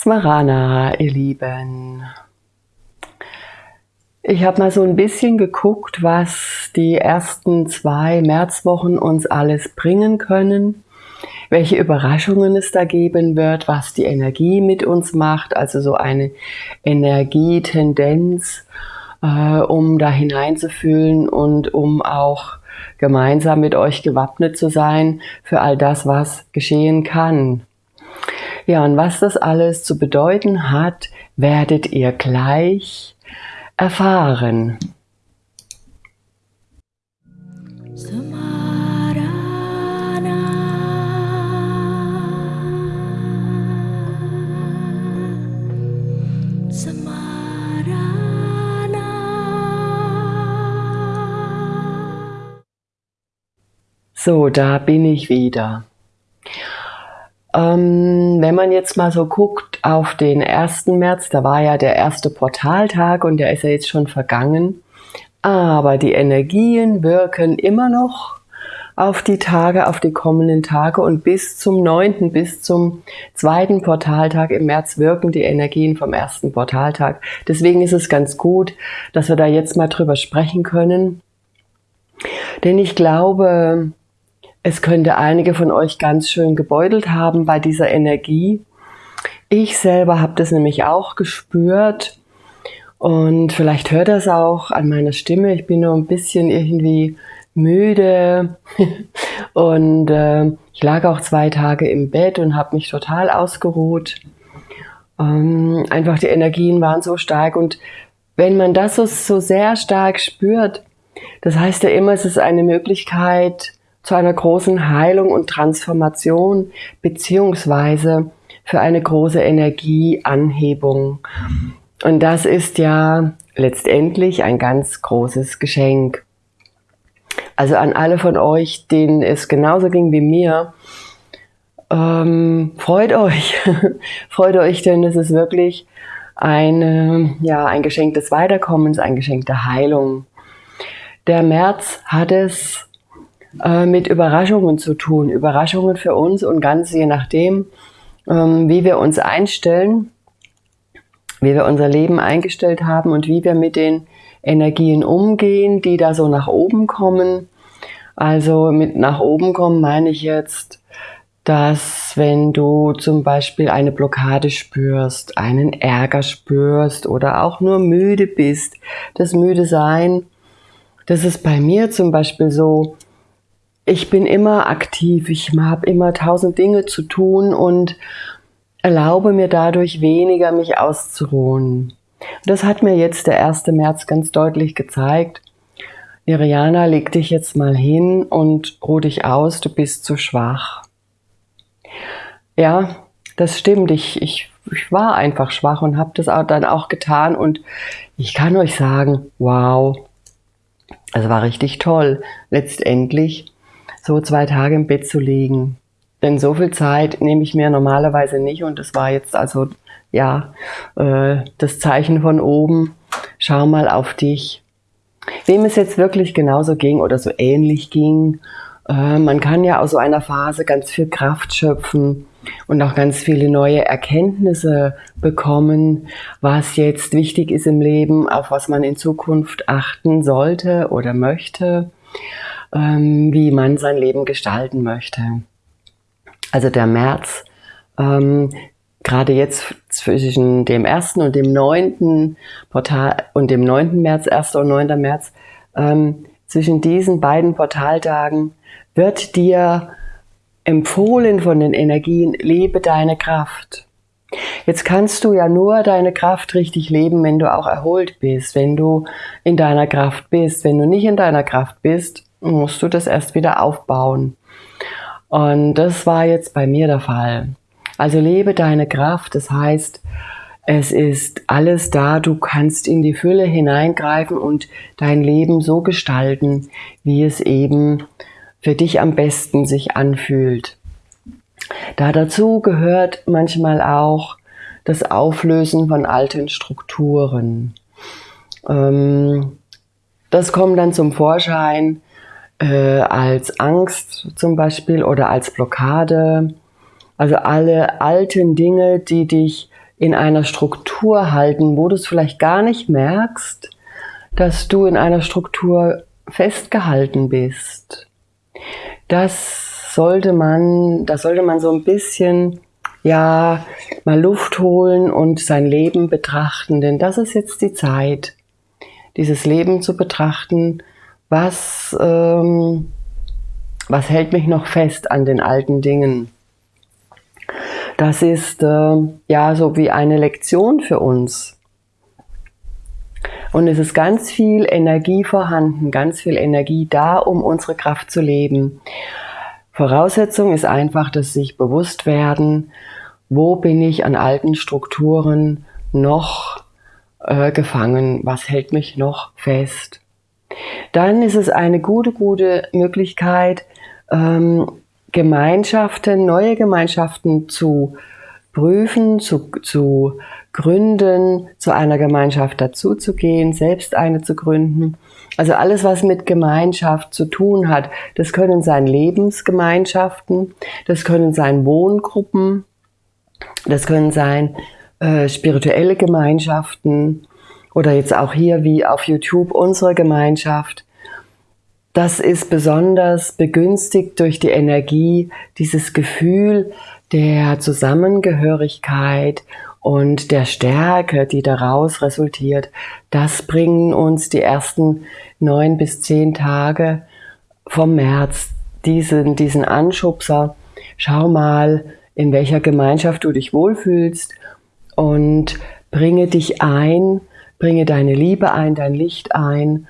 Smarana, ihr Lieben. Ich habe mal so ein bisschen geguckt, was die ersten zwei Märzwochen uns alles bringen können, welche Überraschungen es da geben wird, was die Energie mit uns macht, also so eine Energietendenz, äh, um da hineinzufühlen und um auch gemeinsam mit euch gewappnet zu sein für all das, was geschehen kann. Ja, und was das alles zu bedeuten hat, werdet ihr gleich erfahren. So, da bin ich wieder. Ähm, wenn man jetzt mal so guckt auf den 1. März, da war ja der erste Portaltag und der ist ja jetzt schon vergangen. Aber die Energien wirken immer noch auf die Tage, auf die kommenden Tage und bis zum 9., bis zum zweiten Portaltag im März wirken die Energien vom ersten Portaltag. Deswegen ist es ganz gut, dass wir da jetzt mal drüber sprechen können. Denn ich glaube, es könnte einige von euch ganz schön gebeutelt haben bei dieser Energie. Ich selber habe das nämlich auch gespürt und vielleicht hört das auch an meiner Stimme. Ich bin nur ein bisschen irgendwie müde und äh, ich lag auch zwei Tage im Bett und habe mich total ausgeruht. Ähm, einfach die Energien waren so stark und wenn man das so, so sehr stark spürt, das heißt ja immer, es ist eine Möglichkeit, zu einer großen Heilung und Transformation beziehungsweise für eine große Energieanhebung. Und das ist ja letztendlich ein ganz großes Geschenk. Also an alle von euch, denen es genauso ging wie mir, ähm, freut euch, freut euch, denn es ist wirklich ein, ja, ein Geschenk des Weiterkommens, ein Geschenk der Heilung. Der März hat es äh, mit Überraschungen zu tun. Überraschungen für uns und ganz je nachdem, ähm, wie wir uns einstellen, wie wir unser Leben eingestellt haben und wie wir mit den Energien umgehen, die da so nach oben kommen. Also mit nach oben kommen meine ich jetzt, dass wenn du zum Beispiel eine Blockade spürst, einen Ärger spürst oder auch nur müde bist, das müde sein, das ist bei mir zum Beispiel so, ich bin immer aktiv, ich habe immer tausend Dinge zu tun und erlaube mir dadurch weniger, mich auszuruhen. Das hat mir jetzt der 1. März ganz deutlich gezeigt. Iriana, leg dich jetzt mal hin und ruh dich aus, du bist zu schwach. Ja, das stimmt. Ich, ich, ich war einfach schwach und habe das dann auch getan. Und ich kann euch sagen, wow, es war richtig toll. Letztendlich so zwei Tage im Bett zu liegen. Denn so viel Zeit nehme ich mir normalerweise nicht und das war jetzt also ja äh, das Zeichen von oben. Schau mal auf dich. Wem es jetzt wirklich genauso ging oder so ähnlich ging, äh, man kann ja aus so einer Phase ganz viel Kraft schöpfen und auch ganz viele neue Erkenntnisse bekommen, was jetzt wichtig ist im Leben, auf was man in Zukunft achten sollte oder möchte ähm, wie man sein Leben gestalten möchte. Also der März, ähm, gerade jetzt zwischen dem 1. und dem 9. Portal und dem 9. März, 1. und 9. März, ähm, zwischen diesen beiden Portaltagen wird dir empfohlen von den Energien, lebe deine Kraft. Jetzt kannst du ja nur deine Kraft richtig leben, wenn du auch erholt bist, wenn du in deiner Kraft bist. Wenn du nicht in deiner Kraft bist, musst du das erst wieder aufbauen. Und das war jetzt bei mir der Fall. Also lebe deine Kraft, das heißt, es ist alles da, du kannst in die Fülle hineingreifen und dein Leben so gestalten, wie es eben für dich am besten sich anfühlt. Da dazu gehört manchmal auch das Auflösen von alten Strukturen. Ähm, das kommt dann zum Vorschein, äh, als Angst zum Beispiel oder als Blockade. Also alle alten Dinge, die dich in einer Struktur halten, wo du es vielleicht gar nicht merkst, dass du in einer Struktur festgehalten bist. Das sollte man, da sollte man so ein bisschen, ja, mal Luft holen und sein Leben betrachten, denn das ist jetzt die Zeit, dieses Leben zu betrachten, was, ähm, was hält mich noch fest an den alten Dingen. Das ist äh, ja so wie eine Lektion für uns. Und es ist ganz viel Energie vorhanden, ganz viel Energie da, um unsere Kraft zu leben. Voraussetzung ist einfach, dass sich bewusst werden, wo bin ich an alten Strukturen noch äh, gefangen, was hält mich noch fest. Dann ist es eine gute, gute Möglichkeit, ähm, Gemeinschaften, neue Gemeinschaften zu prüfen, zu, zu gründen, zu einer Gemeinschaft dazuzugehen, selbst eine zu gründen. Also alles, was mit Gemeinschaft zu tun hat, das können sein Lebensgemeinschaften, das können sein Wohngruppen, das können sein äh, spirituelle Gemeinschaften oder jetzt auch hier wie auf YouTube unsere Gemeinschaft. Das ist besonders begünstigt durch die Energie, dieses Gefühl der Zusammengehörigkeit und der Stärke, die daraus resultiert. Das bringen uns die ersten neun bis zehn Tage vom März, diesen, diesen Anschubser. Schau mal, in welcher Gemeinschaft du dich wohlfühlst und bringe dich ein, bringe deine Liebe ein, dein Licht ein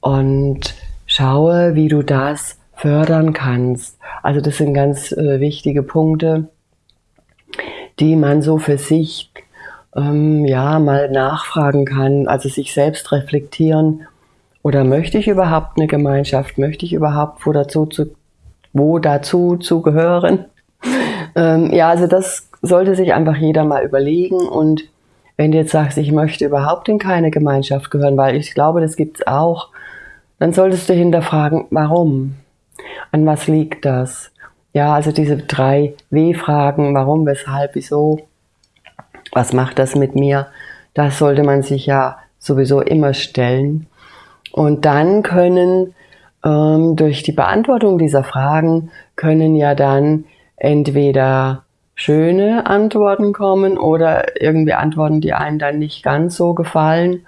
und schaue, wie du das fördern kannst. Also das sind ganz äh, wichtige Punkte, die man so für sich ähm, ja mal nachfragen kann, also sich selbst reflektieren. Oder möchte ich überhaupt eine Gemeinschaft? Möchte ich überhaupt wo dazu zu, wo dazu zu gehören? ähm, ja, also das sollte sich einfach jeder mal überlegen und wenn du jetzt sagst, ich möchte überhaupt in keine Gemeinschaft gehören, weil ich glaube, das gibt es auch, dann solltest du hinterfragen, warum? An was liegt das? Ja, also diese drei W-Fragen, warum, weshalb, wieso, was macht das mit mir? Das sollte man sich ja sowieso immer stellen. Und dann können ähm, durch die Beantwortung dieser Fragen können ja dann entweder schöne Antworten kommen oder irgendwie Antworten, die einem dann nicht ganz so gefallen.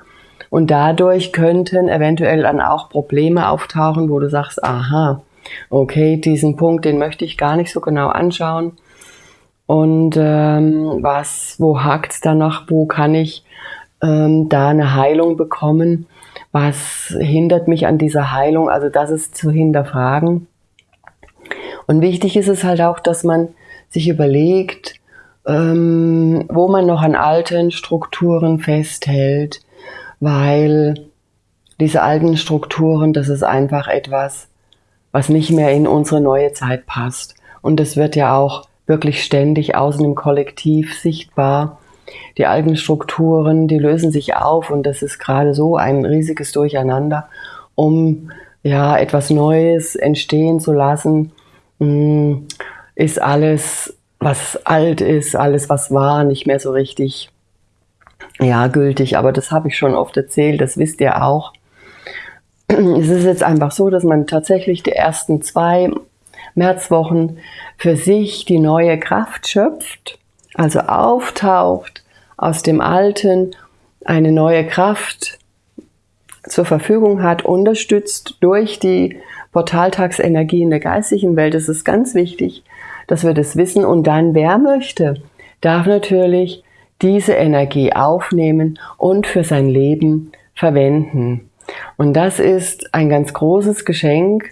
Und dadurch könnten eventuell dann auch Probleme auftauchen, wo du sagst, aha, okay, diesen Punkt, den möchte ich gar nicht so genau anschauen. Und ähm, was, wo hakt's da noch? Wo kann ich ähm, da eine Heilung bekommen? Was hindert mich an dieser Heilung? Also das ist zu hinterfragen. Und wichtig ist es halt auch, dass man sich überlegt, ähm, wo man noch an alten Strukturen festhält, weil diese alten Strukturen, das ist einfach etwas, was nicht mehr in unsere neue Zeit passt. Und das wird ja auch wirklich ständig außen im Kollektiv sichtbar. Die alten Strukturen, die lösen sich auf und das ist gerade so ein riesiges Durcheinander, um ja etwas Neues entstehen zu lassen, mm, ist alles, was alt ist, alles, was war, nicht mehr so richtig ja, gültig, aber das habe ich schon oft erzählt, das wisst ihr auch. Es ist jetzt einfach so, dass man tatsächlich die ersten zwei Märzwochen für sich die neue Kraft schöpft, also auftaucht aus dem Alten, eine neue Kraft zur Verfügung hat, unterstützt durch die Portaltagsenergie in der geistigen Welt. Das ist ganz wichtig, dass wir das wissen. Und dann, wer möchte, darf natürlich diese Energie aufnehmen und für sein Leben verwenden. Und das ist ein ganz großes Geschenk,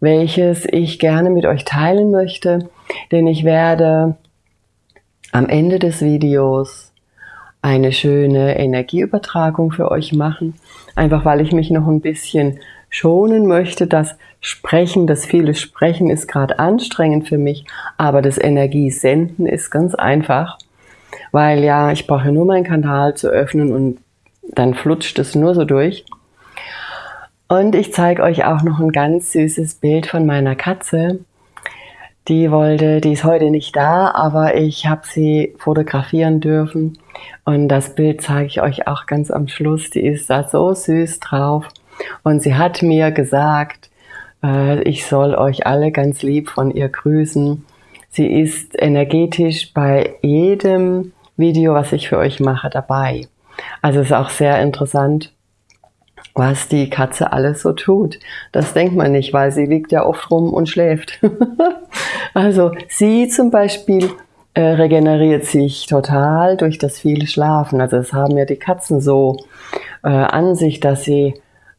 welches ich gerne mit euch teilen möchte, denn ich werde am Ende des Videos eine schöne Energieübertragung für euch machen, einfach weil ich mich noch ein bisschen schonen möchte. Das Sprechen, das viele Sprechen ist gerade anstrengend für mich, aber das Energiesenden ist ganz einfach weil ja, ich brauche nur meinen Kanal zu öffnen und dann flutscht es nur so durch. Und ich zeige euch auch noch ein ganz süßes Bild von meiner Katze. Die wollte, die ist heute nicht da, aber ich habe sie fotografieren dürfen. Und das Bild zeige ich euch auch ganz am Schluss. Die ist da so süß drauf. Und sie hat mir gesagt, ich soll euch alle ganz lieb von ihr grüßen. Sie ist energetisch bei jedem Video, was ich für euch mache, dabei. Also ist auch sehr interessant, was die Katze alles so tut. Das denkt man nicht, weil sie liegt ja oft rum und schläft. also sie zum Beispiel äh, regeneriert sich total durch das viele Schlafen. Also das haben ja die Katzen so äh, an sich, dass sie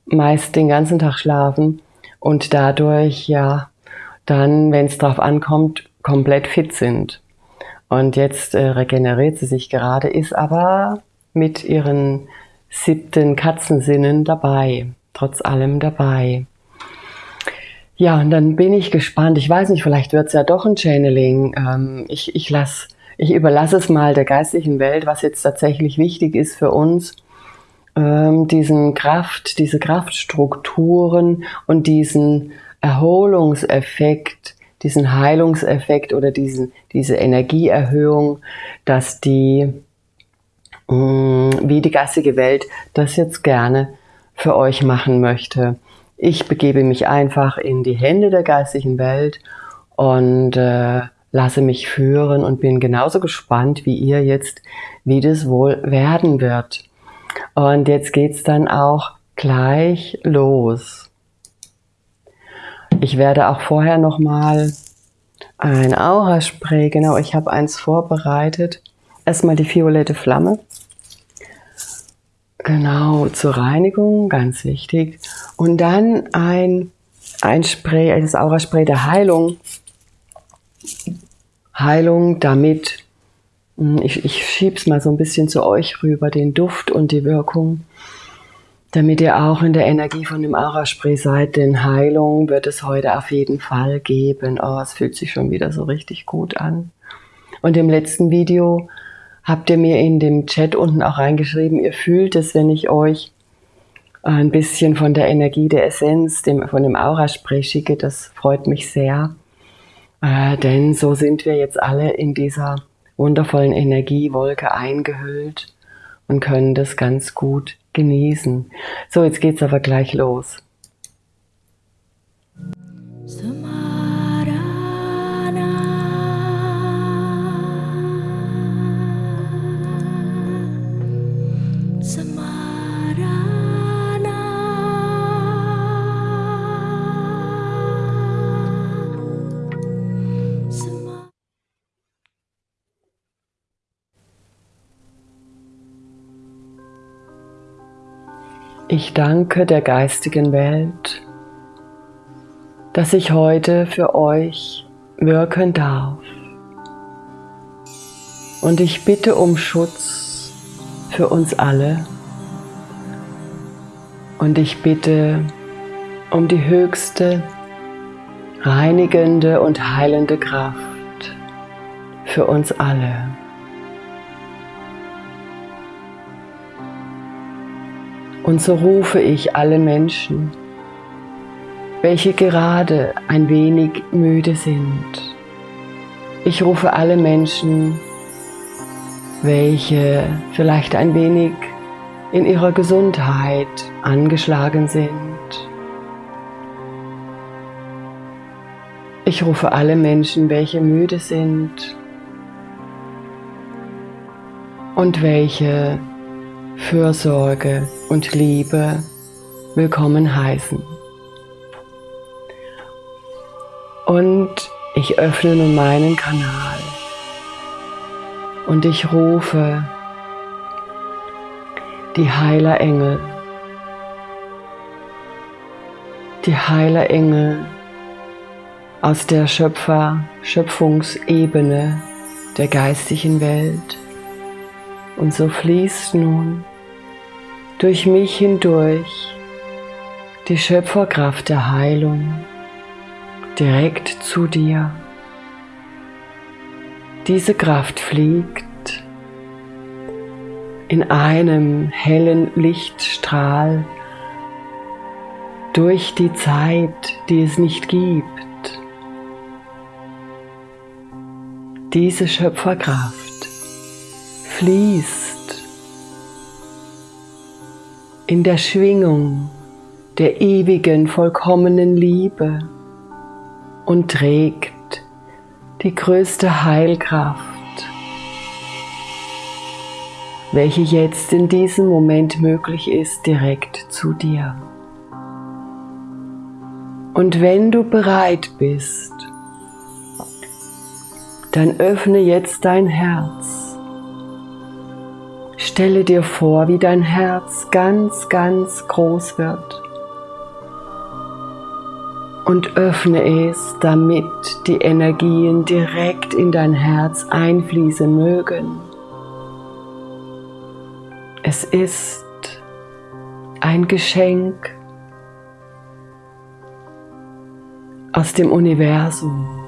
meist den ganzen Tag schlafen und dadurch ja dann, wenn es drauf ankommt, komplett fit sind. Und jetzt äh, regeneriert sie sich gerade, ist aber mit ihren siebten Katzensinnen dabei, trotz allem dabei. Ja, und dann bin ich gespannt. Ich weiß nicht, vielleicht wird es ja doch ein Channeling. Ähm, ich, ich, lass, ich überlasse es mal der geistlichen Welt, was jetzt tatsächlich wichtig ist für uns, ähm, diesen Kraft, diese Kraftstrukturen und diesen Erholungseffekt, diesen Heilungseffekt oder diesen, diese Energieerhöhung, dass die Mm, wie die geistige Welt das jetzt gerne für euch machen möchte. Ich begebe mich einfach in die Hände der geistigen Welt und äh, lasse mich führen und bin genauso gespannt wie ihr jetzt, wie das wohl werden wird. Und jetzt geht's dann auch gleich los. Ich werde auch vorher nochmal ein Aura-Spray, genau, ich habe eins vorbereitet. Erstmal die violette Flamme. Genau, zur Reinigung, ganz wichtig. Und dann ein, ein Spray, das Aura-Spray der Heilung. Heilung, damit, ich, ich schieb's mal so ein bisschen zu euch rüber, den Duft und die Wirkung, damit ihr auch in der Energie von dem Aura-Spray seid, denn Heilung wird es heute auf jeden Fall geben. Oh, es fühlt sich schon wieder so richtig gut an. Und im letzten Video habt ihr mir in dem Chat unten auch reingeschrieben, ihr fühlt es, wenn ich euch ein bisschen von der Energie der Essenz, dem, von dem Aura-Spray schicke. Das freut mich sehr. Äh, denn so sind wir jetzt alle in dieser wundervollen Energiewolke eingehüllt und können das ganz gut genießen. So, jetzt geht's aber gleich los. Ich danke der geistigen Welt, dass ich heute für euch wirken darf. Und ich bitte um Schutz für uns alle. Und ich bitte um die höchste, reinigende und heilende Kraft für uns alle. Und so rufe ich alle Menschen, welche gerade ein wenig müde sind. Ich rufe alle Menschen, welche vielleicht ein wenig in ihrer Gesundheit angeschlagen sind. Ich rufe alle Menschen, welche müde sind und welche Fürsorge und Liebe willkommen heißen. Und ich öffne nun meinen Kanal und ich rufe die Heilerengel, die Heilerengel aus der Schöpfer, Schöpfungsebene der geistigen Welt. Und so fließt nun durch mich hindurch die Schöpferkraft der Heilung direkt zu dir. Diese Kraft fliegt in einem hellen Lichtstrahl durch die Zeit, die es nicht gibt. diese Schöpferkraft fließt in der Schwingung der ewigen, vollkommenen Liebe und trägt die größte Heilkraft, welche jetzt in diesem Moment möglich ist, direkt zu dir. Und wenn du bereit bist, dann öffne jetzt dein Herz. Stelle dir vor, wie dein Herz ganz, ganz groß wird. Und öffne es, damit die Energien direkt in dein Herz einfließen mögen. Es ist ein Geschenk aus dem Universum.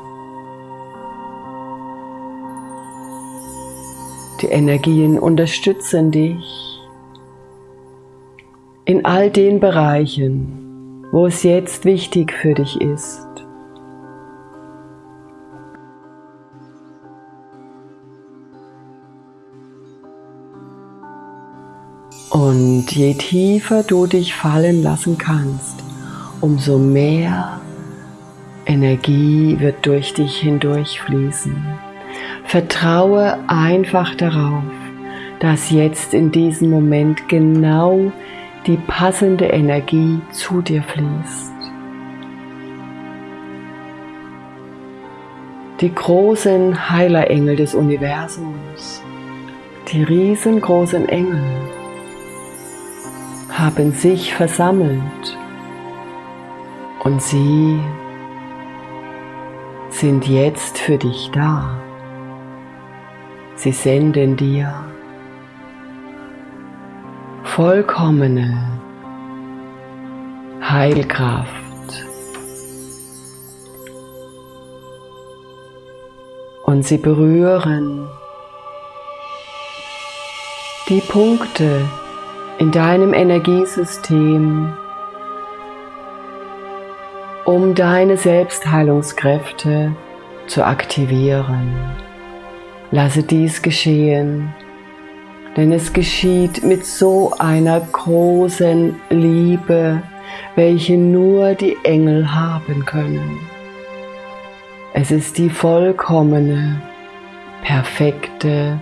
Die Energien unterstützen dich in all den Bereichen, wo es jetzt wichtig für dich ist. Und je tiefer du dich fallen lassen kannst, umso mehr Energie wird durch dich hindurchfließen. Vertraue einfach darauf, dass jetzt in diesem Moment genau die passende Energie zu dir fließt. Die großen Heilerengel des Universums, die riesengroßen Engel, haben sich versammelt und sie sind jetzt für dich da. Sie senden dir vollkommene Heilkraft. Und sie berühren die Punkte in deinem Energiesystem, um deine Selbstheilungskräfte zu aktivieren. Lasse dies geschehen, denn es geschieht mit so einer großen Liebe, welche nur die Engel haben können. Es ist die vollkommene, perfekte,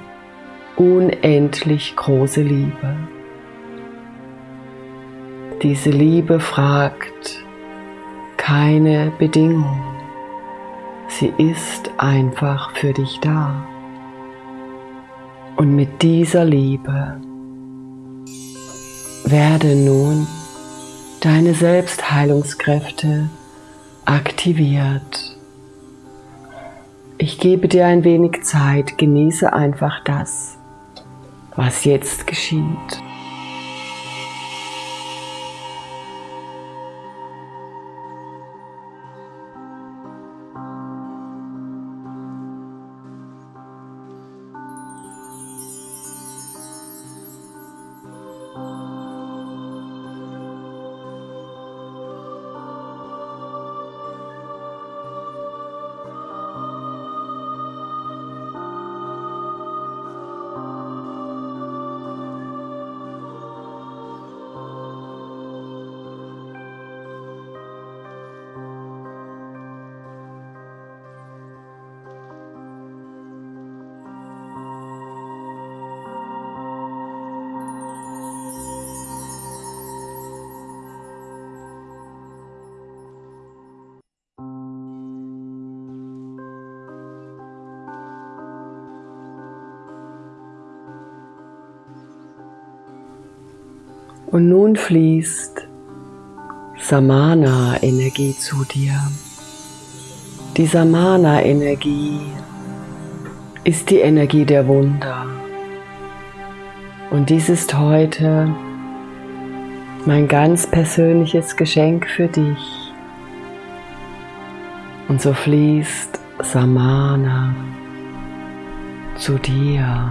unendlich große Liebe. Diese Liebe fragt, keine Bedingung. Sie ist einfach für dich da. Und mit dieser Liebe werde nun deine Selbstheilungskräfte aktiviert. Ich gebe dir ein wenig Zeit, genieße einfach das, was jetzt geschieht. Und nun fließt Samana-Energie zu dir. Die Samana-Energie ist die Energie der Wunder. Und dies ist heute mein ganz persönliches Geschenk für dich. Und so fließt Samana zu dir.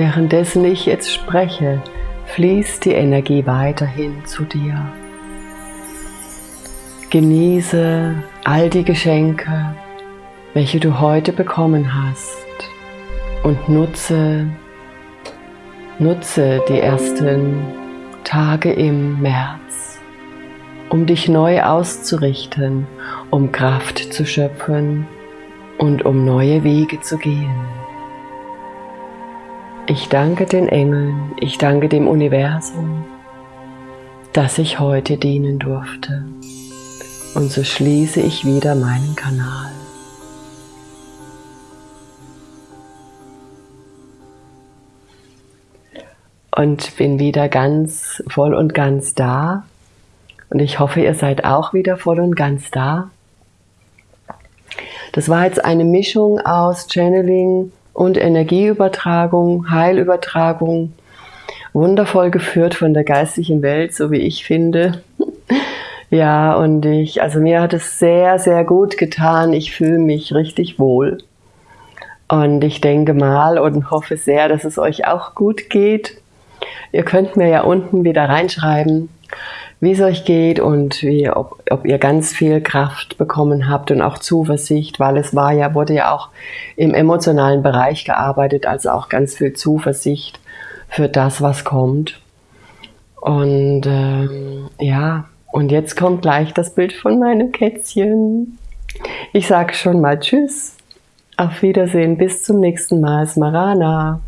Währenddessen ich jetzt spreche, fließt die Energie weiterhin zu dir. Genieße all die Geschenke, welche du heute bekommen hast und nutze, nutze die ersten Tage im März, um dich neu auszurichten, um Kraft zu schöpfen und um neue Wege zu gehen. Ich danke den Engeln, ich danke dem Universum, dass ich heute dienen durfte. Und so schließe ich wieder meinen Kanal. Und bin wieder ganz voll und ganz da. Und ich hoffe, ihr seid auch wieder voll und ganz da. Das war jetzt eine Mischung aus Channeling und Energieübertragung, Heilübertragung, wundervoll geführt von der geistigen Welt, so wie ich finde. ja, und ich, also mir hat es sehr, sehr gut getan. Ich fühle mich richtig wohl. Und ich denke mal und hoffe sehr, dass es euch auch gut geht. Ihr könnt mir ja unten wieder reinschreiben, wie es euch geht und wie, ob, ob ihr ganz viel Kraft bekommen habt und auch Zuversicht, weil es war ja, wurde ja auch im emotionalen Bereich gearbeitet, also auch ganz viel Zuversicht für das, was kommt. Und ähm, ja, und jetzt kommt gleich das Bild von meinem Kätzchen. Ich sage schon mal Tschüss, auf Wiedersehen, bis zum nächsten Mal, Smarana.